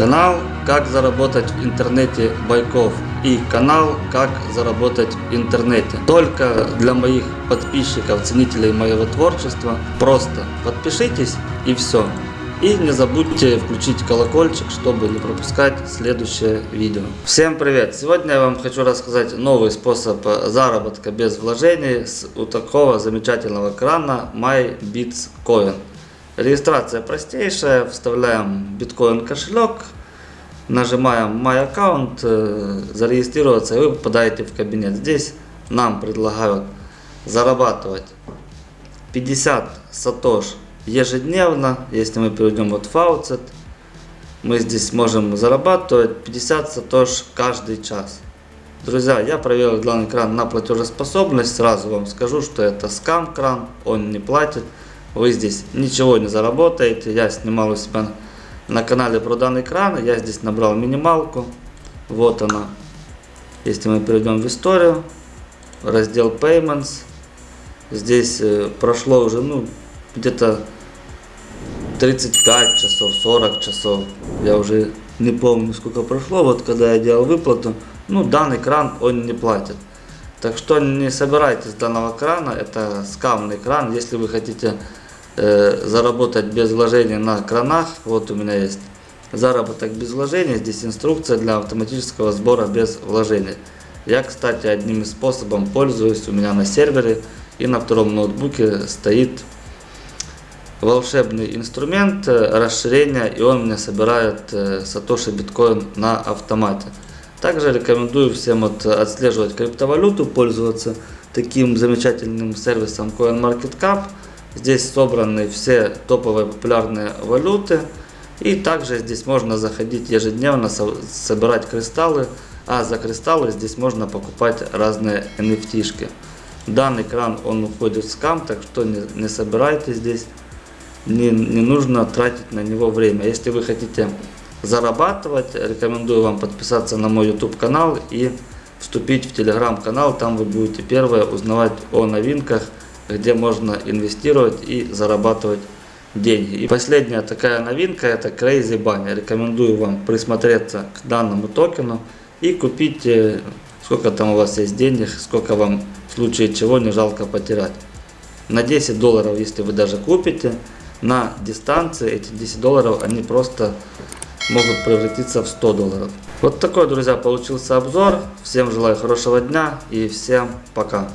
Канал «Как заработать в интернете Байков» и канал «Как заработать в интернете». Только для моих подписчиков, ценителей моего творчества. Просто подпишитесь и все. И не забудьте включить колокольчик, чтобы не пропускать следующее видео. Всем привет! Сегодня я вам хочу рассказать новый способ заработка без вложений с у такого замечательного крана MyBitsCoin. Регистрация простейшая, вставляем биткоин кошелек, нажимаем My Account, э, зарегистрироваться и вы попадаете в кабинет. Здесь нам предлагают зарабатывать 50 сатош ежедневно, если мы перейдем вот Faucet, мы здесь можем зарабатывать 50 сатош каждый час. Друзья, я проверил данный кран на платежеспособность, сразу вам скажу, что это скам кран, он не платит вы здесь ничего не заработаете. Я снимал у себя на канале про данный кран. Я здесь набрал минималку. Вот она. Если мы перейдем в историю, раздел Payments, здесь э, прошло уже ну где-то 35 часов, 40 часов. Я уже не помню сколько прошло. Вот когда я делал выплату, ну данный кран он не платит. Так что не собирайтесь данного крана, это скамный кран. Если вы хотите э, заработать без вложения на кранах, вот у меня есть заработок без вложения, здесь инструкция для автоматического сбора без вложения. Я, кстати, одним из способов пользуюсь, у меня на сервере и на втором ноутбуке стоит волшебный инструмент э, расширения, и он мне собирает э, сатоши биткоин на автомате. Также рекомендую всем вот отслеживать криптовалюту, пользоваться таким замечательным сервисом CoinMarketCap. Здесь собраны все топовые популярные валюты. И также здесь можно заходить ежедневно, собирать кристаллы. А за кристаллы здесь можно покупать разные NFT. -шки. Данный кран он уходит в скам, так что не, не собирайте здесь. Не, не нужно тратить на него время. Если вы хотите зарабатывать, рекомендую вам подписаться на мой YouTube канал и вступить в телеграм канал. Там вы будете первые узнавать о новинках где можно инвестировать и зарабатывать деньги. И последняя такая новинка это Crazy Bunny. Рекомендую вам присмотреться к данному токену и купить, э, сколько там у вас есть денег, сколько вам в случае чего не жалко потерять. На 10 долларов, если вы даже купите, на дистанции эти 10 долларов, они просто могут превратиться в 100 долларов. Вот такой, друзья, получился обзор. Всем желаю хорошего дня и всем пока.